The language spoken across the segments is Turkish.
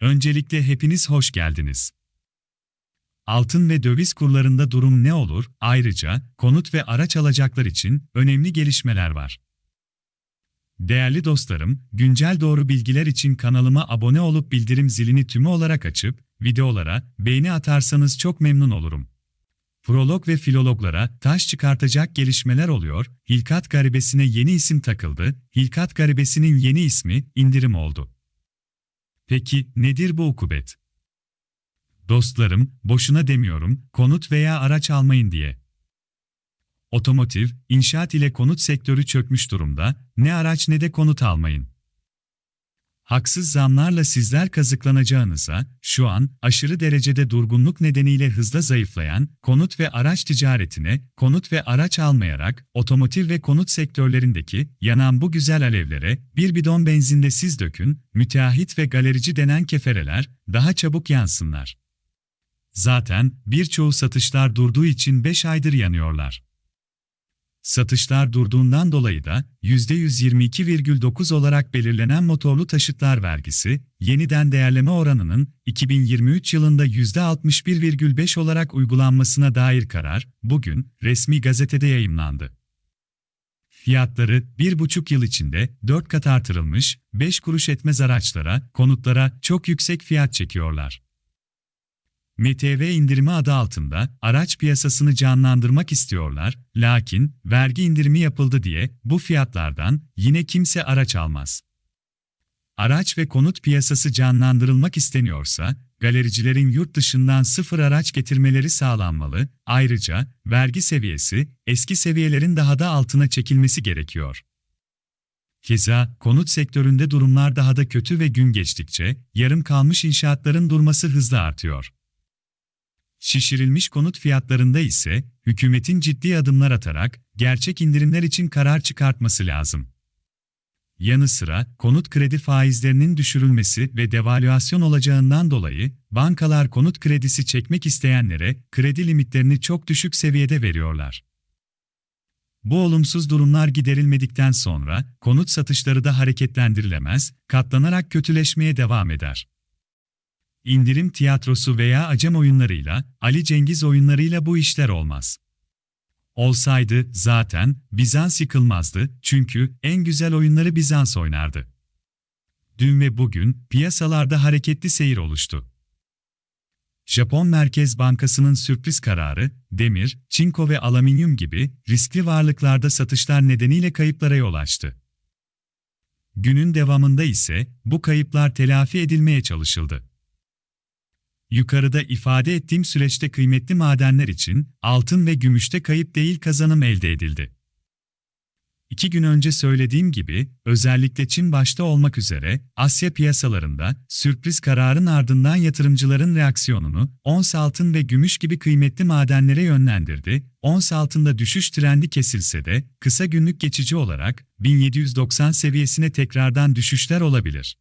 Öncelikle hepiniz hoş geldiniz. Altın ve döviz kurlarında durum ne olur? Ayrıca konut ve araç alacaklar için önemli gelişmeler var. Değerli dostlarım, güncel doğru bilgiler için kanalıma abone olup bildirim zilini tümü olarak açıp videolara beğeni atarsanız çok memnun olurum. Prolog ve filologlara taş çıkartacak gelişmeler oluyor, Hilkat Garibesi'ne yeni isim takıldı, Hilkat Garibesi'nin yeni ismi indirim oldu. Peki nedir bu ukubet? Dostlarım, boşuna demiyorum, konut veya araç almayın diye. Otomotiv, inşaat ile konut sektörü çökmüş durumda, ne araç ne de konut almayın. Haksız zamlarla sizler kazıklanacağınıza, şu an aşırı derecede durgunluk nedeniyle hızla zayıflayan konut ve araç ticaretine, konut ve araç almayarak otomotiv ve konut sektörlerindeki yanan bu güzel alevlere bir bidon benzinde siz dökün, müteahhit ve galerici denen kefereler daha çabuk yansınlar. Zaten birçoğu satışlar durduğu için 5 aydır yanıyorlar. Satışlar durduğundan dolayı da %122,9 olarak belirlenen motorlu taşıtlar vergisi, yeniden değerleme oranının 2023 yılında %61,5 olarak uygulanmasına dair karar, bugün resmi gazetede yayımlandı. Fiyatları 1,5 yıl içinde 4 kat artırılmış, 5 kuruş etmez araçlara, konutlara çok yüksek fiyat çekiyorlar. MTV indirimi adı altında araç piyasasını canlandırmak istiyorlar, lakin vergi indirimi yapıldı diye bu fiyatlardan yine kimse araç almaz. Araç ve konut piyasası canlandırılmak isteniyorsa, galericilerin yurt dışından sıfır araç getirmeleri sağlanmalı, ayrıca vergi seviyesi eski seviyelerin daha da altına çekilmesi gerekiyor. Keza konut sektöründe durumlar daha da kötü ve gün geçtikçe yarım kalmış inşaatların durması hızla artıyor. Şişirilmiş konut fiyatlarında ise hükümetin ciddi adımlar atarak gerçek indirimler için karar çıkartması lazım. Yanı sıra konut kredi faizlerinin düşürülmesi ve devalüasyon olacağından dolayı bankalar konut kredisi çekmek isteyenlere kredi limitlerini çok düşük seviyede veriyorlar. Bu olumsuz durumlar giderilmedikten sonra konut satışları da hareketlendirilemez, katlanarak kötüleşmeye devam eder indirim tiyatrosu veya acem oyunlarıyla, Ali Cengiz oyunlarıyla bu işler olmaz. Olsaydı zaten Bizans yıkılmazdı çünkü en güzel oyunları Bizans oynardı. Dün ve bugün piyasalarda hareketli seyir oluştu. Japon Merkez Bankası'nın sürpriz kararı, demir, çinko ve alüminyum gibi riskli varlıklarda satışlar nedeniyle kayıplara yol açtı. Günün devamında ise bu kayıplar telafi edilmeye çalışıldı. Yukarıda ifade ettiğim süreçte kıymetli madenler için altın ve gümüşte kayıp değil kazanım elde edildi. İki gün önce söylediğim gibi, özellikle Çin başta olmak üzere Asya piyasalarında sürpriz kararın ardından yatırımcıların reaksiyonunu ons altın ve gümüş gibi kıymetli madenlere yönlendirdi. Ons altında düşüş trendi kesilse de kısa günlük geçici olarak 1790 seviyesine tekrardan düşüşler olabilir.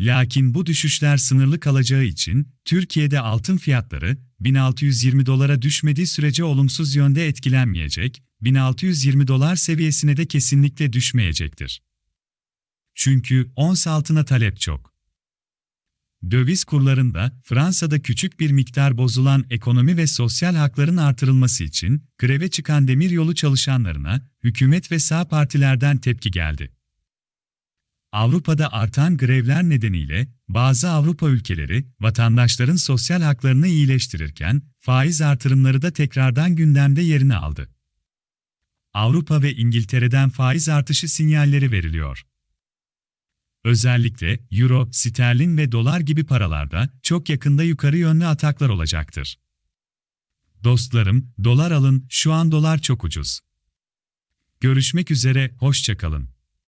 Lakin bu düşüşler sınırlı kalacağı için Türkiye'de altın fiyatları 1620 dolara düşmediği sürece olumsuz yönde etkilenmeyecek, 1620 dolar seviyesine de kesinlikle düşmeyecektir. Çünkü ons altına talep çok. Döviz kurlarında Fransa'da küçük bir miktar bozulan ekonomi ve sosyal hakların artırılması için greve çıkan demiryolu çalışanlarına hükümet ve sağ partilerden tepki geldi. Avrupa'da artan grevler nedeniyle bazı Avrupa ülkeleri vatandaşların sosyal haklarını iyileştirirken faiz artırımları da tekrardan gündemde yerini aldı. Avrupa ve İngiltere'den faiz artışı sinyalleri veriliyor. Özellikle euro, sterlin ve dolar gibi paralarda çok yakında yukarı yönlü ataklar olacaktır. Dostlarım, dolar alın, şu an dolar çok ucuz. Görüşmek üzere, hoşçakalın.